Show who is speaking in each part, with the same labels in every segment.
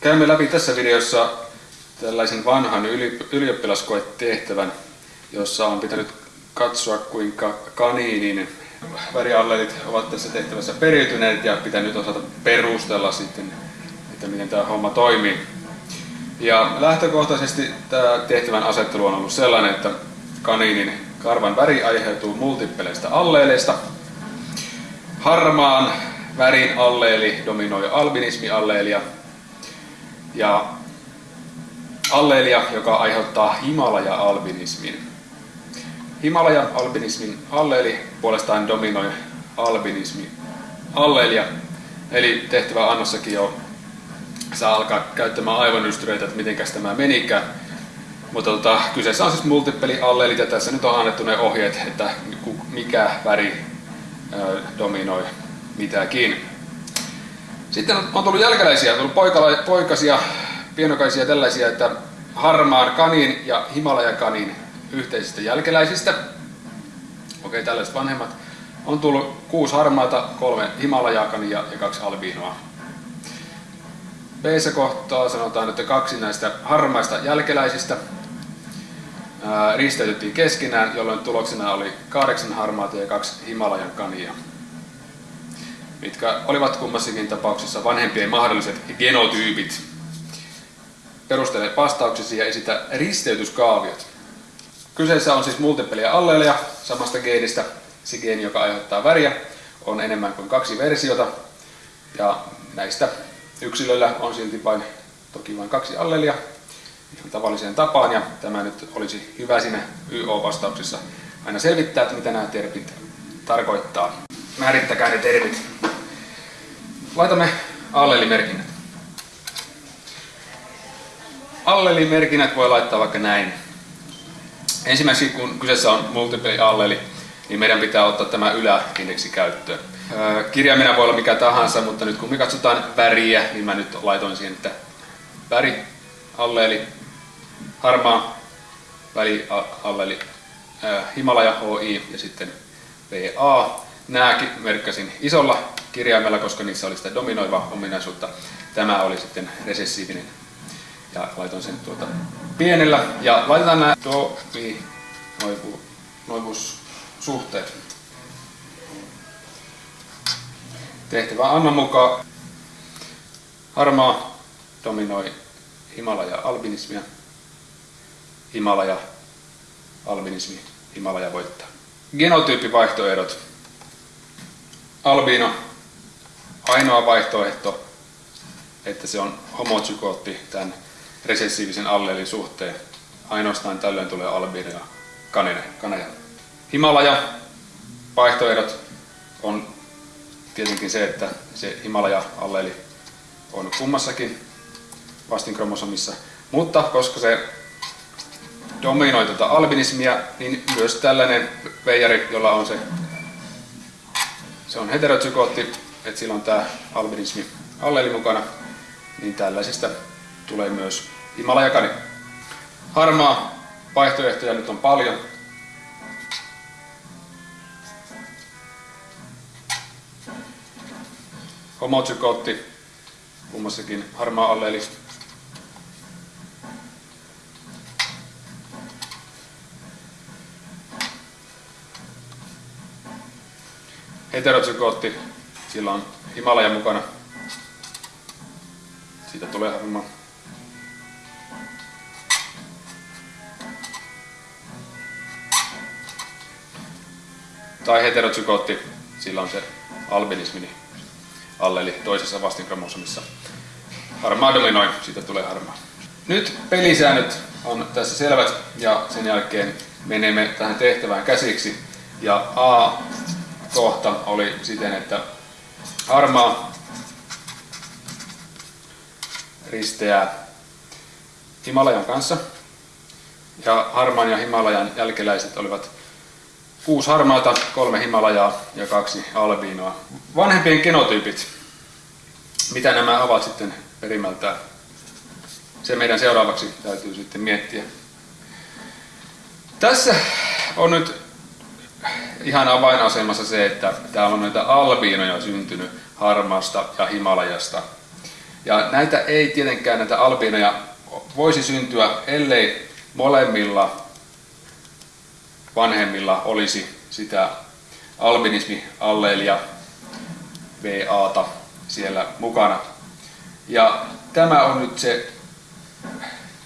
Speaker 1: Käymme läpi tässä videossa tällaisen vanhan ylioppilaskoetehtävän, jossa on pitänyt katsoa kuinka kaniinin väriallelit ovat tässä tehtävässä periytyneet ja pitänyt osata perustella sitten, että miten tämä homma toimii. Ja lähtökohtaisesti tämä tehtävän asettelu on ollut sellainen, että kaniinin karvan väri aiheutuu multippeleistä alleeleista. Harmaan värin alleeli dominoi albinismialleelia ja alleelia, joka aiheuttaa Himalaja-albinismin. Himalaja-albinismin alleeli puolestaan dominoi albinismi alleelia, eli tehtävä annossakin jo saa alkaa käyttämään aivonystyröitä, että miten tämä menikään. Mutta tota, kyseessä on siis multipeli-alleelit ja tässä nyt on annettu ne ohjeet, että mikä väri dominoi mitäkin. Sitten on tullut jälkeläisiä, on tullut poikala, poikasia, pienokaisia tällaisia, että harmaan kanin ja Himalaja-kanin yhteisistä jälkeläisistä. Okei, tällaiset vanhemmat. On tullut kuusi harmaata, kolme Himalajakania ja kaksi albiinoa. b kohtaa sanotaan, että kaksi näistä harmaista jälkeläisistä risteytettiin keskenään, jolloin tuloksena oli kahdeksan harmaata ja kaksi Himalajan kania, mitkä olivat kummassakin tapauksessa vanhempien mahdolliset genotyypit. Perustele vastauksesi ja esitä risteytyskaaviot. Kyseessä on siis multipelia alleeleja samasta geenistä. Se geeni, joka aiheuttaa väriä, on enemmän kuin kaksi versiota. Ja näistä yksilöillä on silti vain, toki vain kaksi alleelia ihan tavalliseen tapaan. Ja tämä nyt olisi hyvä siinä YO-vastauksessa aina selvittää, että mitä nämä termit tarkoittaa. Määrittäkää ne termit. Laitamme allelimerkinnät. Allelimerkinnät voi laittaa vaikka näin. Ensimmäiseksi kun kyseessä on multiple alleli, niin meidän pitää ottaa tämä yläindeksi käyttöön. Kirjaimena voi olla mikä tahansa, mutta nyt kun me katsotaan väriä, niin mä nyt laitoin siihen, että väri, alleeli, harmaa, väli, alleeli, Himalaja, HI ja sitten VA. Nämäkin merkkasin isolla kirjaimella, koska niissä oli sitä dominoiva ominaisuutta. Tämä oli sitten resessiivinen ja laitoin sen tuota pienellä ja laitetaan nämä do, vi, noivu, suhteet. Tehtävä annan mukaan harmaa dominoi Himalaja albinismia, Himalaja albinismi, Himalaja voittaa. Genotyyppivaihtoehdot. Albino, ainoa vaihtoehto, että se on homozygootti tämän resessiivisen alleelin suhteen. Ainoastaan tällöin tulee albiino ja kaneja. Himalaja vaihtoehdot on tietenkin se, että se Himalaja alleeli on kummassakin vastinkromosomissa, mutta koska se dominoi tuota albinismia, niin myös tällainen veijari, jolla on se, se on heterozygootti, että sillä on tämä albinismi alleeli mukana, niin tällaisista tulee myös Himalajakani. Harmaa vaihtoehtoja nyt on paljon. Homozygootti, kummassakin harmaa alleeli. Heterozygootti, sillä on Himalaja mukana. Siitä tulee harmaa. tai heterozygootti, sillä on se albinismi alleli toisessa vastinkromosomissa. Harmaa dominoi, siitä tulee harmaa. Nyt pelisäännöt on tässä selvät ja sen jälkeen menemme tähän tehtävään käsiksi. Ja A-kohta oli siten, että harmaa risteää Himalajan kanssa. Ja harmaan ja Himalajan jälkeläiset olivat kuusi harmaata, kolme Himalajaa ja kaksi albiinoa. Vanhempien genotyypit, mitä nämä ovat sitten perimältään? Se meidän seuraavaksi täytyy sitten miettiä. Tässä on nyt ihan avainasemassa se, että täällä on näitä albiinoja syntynyt harmaasta ja Himalajasta. Ja näitä ei tietenkään näitä albiinoja voisi syntyä, ellei molemmilla vanhemmilla olisi sitä albinismi-alleelia VAta siellä mukana. Ja tämä on nyt se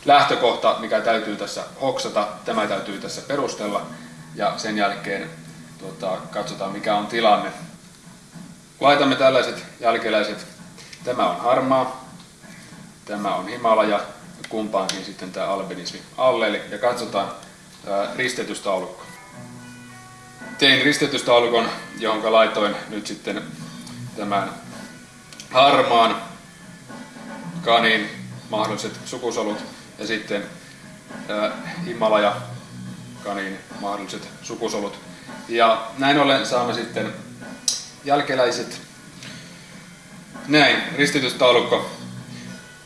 Speaker 1: lähtökohta, mikä täytyy tässä hoksata, tämä täytyy tässä perustella ja sen jälkeen tuota, katsotaan mikä on tilanne. Laitamme tällaiset jälkeläiset, tämä on harmaa, tämä on Himalaja, kumpaankin sitten tämä albinismi alleeli ja katsotaan ristetystaulukko. Tein ristetystaulukon, johon laitoin nyt sitten tämän harmaan kanin mahdolliset sukusolut ja sitten Himalaja kanin mahdolliset sukusolut. Ja näin ollen saamme sitten jälkeläiset. Näin, ristitystaulukko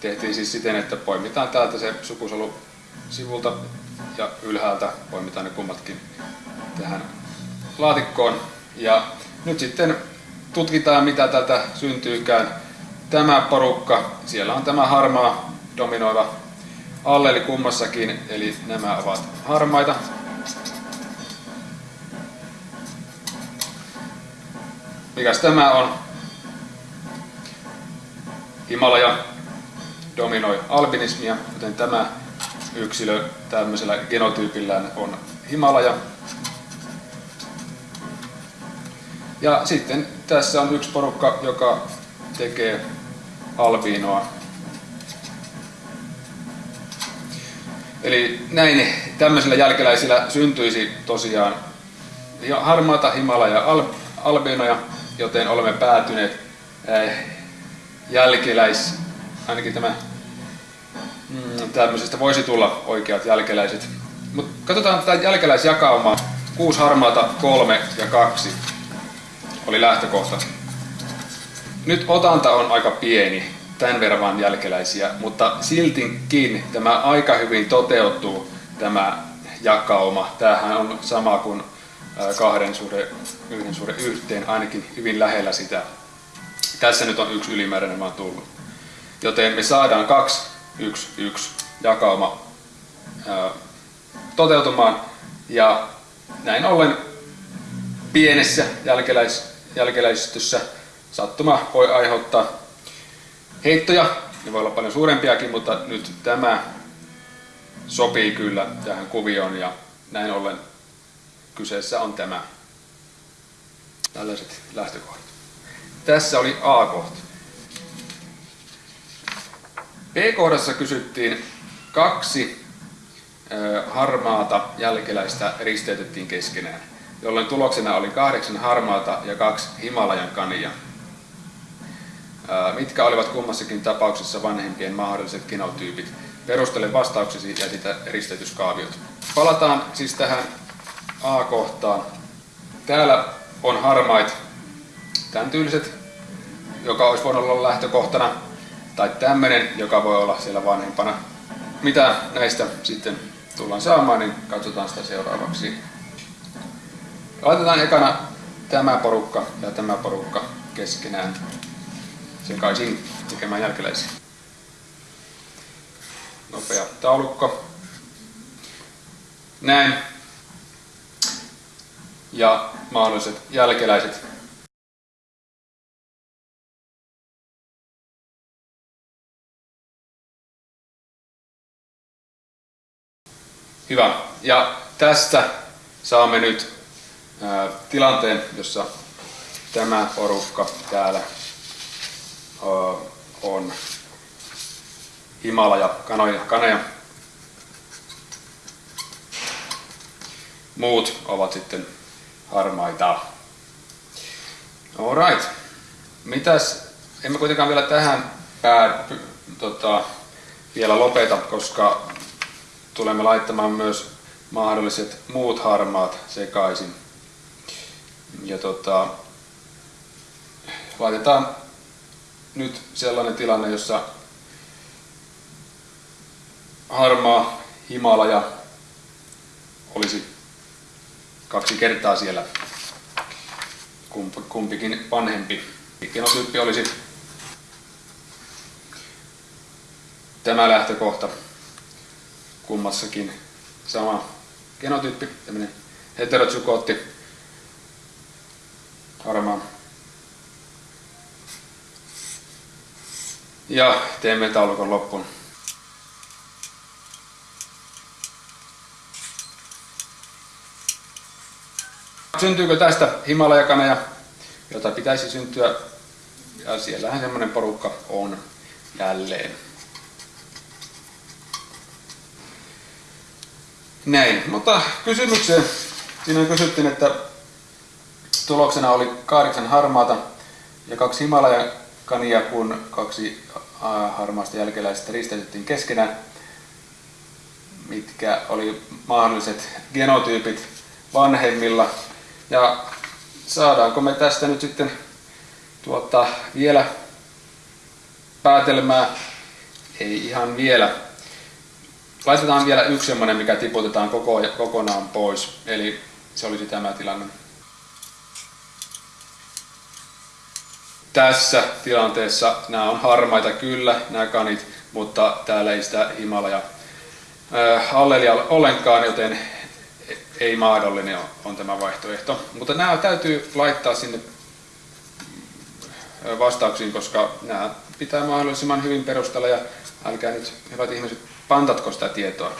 Speaker 1: tehtiin siis siten, että poimitaan täältä se sukusolu sivulta ja ylhäältä poimitaan ne kummatkin tähän laatikkoon. Ja nyt sitten tutkitaan mitä täältä syntyykään. Tämä porukka, siellä on tämä harmaa dominoiva alleli kummassakin, eli nämä ovat harmaita. Mikäs tämä on? Himalaja dominoi albinismia, joten tämä yksilö tämmöisellä genotyypillään on Himalaja. Ja sitten tässä on yksi porukka, joka tekee albiinoa. Eli näin tämmöisillä jälkeläisillä syntyisi tosiaan harmaata Himalaja al, albiinoja, joten olemme päätyneet äh, jälkeläis, ainakin tämä mm, tämmöisestä voisi tulla oikeat jälkeläiset. Mutta katsotaan tätä jälkeläisjakaumaa. Kuusi harmaata, kolme ja kaksi oli lähtökohta. Nyt otanta on aika pieni, tämän verran vaan jälkeläisiä, mutta siltikin tämä aika hyvin toteutuu, tämä jakauma. Tämähän on sama kuin kahden suhde, yhden suhde yhteen, ainakin hyvin lähellä sitä. Tässä nyt on yksi ylimääräinen vaan tullut. Joten me saadaan kaksi, yksi, yksi jakauma ää, toteutumaan. Ja näin ollen pienessä jälkeläis, jälkeläistössä sattuma voi aiheuttaa heittoja. Ne voi olla paljon suurempiakin, mutta nyt tämä sopii kyllä tähän kuvioon ja näin ollen kyseessä on tämä. Tällaiset lähtökohdat. Tässä oli A-kohta. B-kohdassa kysyttiin kaksi harmaata jälkeläistä risteytettiin keskenään, jolloin tuloksena oli kahdeksan harmaata ja kaksi Himalajan kania. Mitkä olivat kummassakin tapauksessa vanhempien mahdolliset genotyypit? Perustele vastauksesi ja sitä risteytyskaaviot. Palataan siis tähän A-kohtaan. Täällä on harmait, tämän tyyliset, joka olisi voinut olla lähtökohtana, tai tämmöinen, joka voi olla siellä vanhempana. Mitä näistä sitten tullaan saamaan, niin katsotaan sitä seuraavaksi. Laitetaan ekana tämä porukka ja tämä porukka keskenään sekaisin tekemään jälkeläisiä. Nopea taulukko. Näin. Ja mahdolliset jälkeläiset. Hyvä. Ja tästä saamme nyt tilanteen, jossa tämä porukka täällä on Himalaja, kanoja, kaneja. Muut ovat sitten harmaita. Alright. Mitäs, emme kuitenkaan vielä tähän pää, tota, vielä lopeta, koska tulemme laittamaan myös mahdolliset muut harmaat sekaisin. Ja tota, laitetaan nyt sellainen tilanne, jossa harmaa Himalaja olisi kaksi kertaa siellä kumpikin vanhempi. Genotyyppi olisi tämä lähtökohta kummassakin sama genotyyppi, tämmöinen heterozygootti, harmaa. Ja teemme taulukon loppuun. Syntyykö tästä Himalajakaneja, jota pitäisi syntyä? Ja siellähän semmoinen porukka on jälleen. Näin, mutta kysymykseen. Siinä kysyttiin, että tuloksena oli kahdeksan harmaata ja kaksi Himalajakania, kun kaksi harmaasta jälkeläistä risteytettiin keskenään. Mitkä oli mahdolliset genotyypit vanhemmilla. Ja saadaanko me tästä nyt sitten tuota, vielä päätelmää? Ei ihan vielä. Laitetaan vielä yksi semmoinen, mikä tiputetaan koko, kokonaan pois. Eli se olisi tämä tilanne. Tässä tilanteessa nämä on harmaita kyllä, nämä kanit, mutta täällä ei sitä Himalaja allelia ollenkaan, joten ei mahdollinen on tämä vaihtoehto. Mutta nämä täytyy laittaa sinne vastauksiin, koska nämä pitää mahdollisimman hyvin perustella ja älkää nyt hyvät ihmiset pantatko sitä tietoa.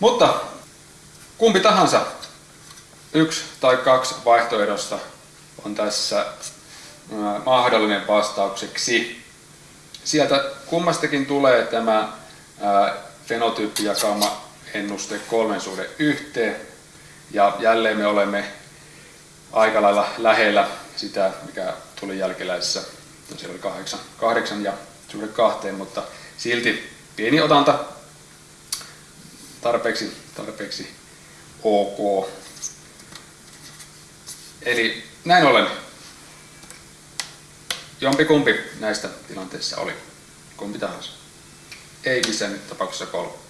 Speaker 1: Mutta kumpi tahansa yksi tai kaksi vaihtoehdosta on tässä mahdollinen vastaukseksi. Sieltä kummastakin tulee tämä fenotyyppijakauma ennuste kolmen suhde yhteen. Ja jälleen me olemme aika lailla lähellä sitä, mikä tuli jälkeläisessä. No, siellä oli kahdeksan, kahdeksan ja suhde kahteen, mutta silti pieni otanta tarpeeksi, tarpeeksi ok. Eli näin ollen jompikumpi näistä tilanteissa oli. Kumpi tahansa. Ei missään tapauksessa kolme.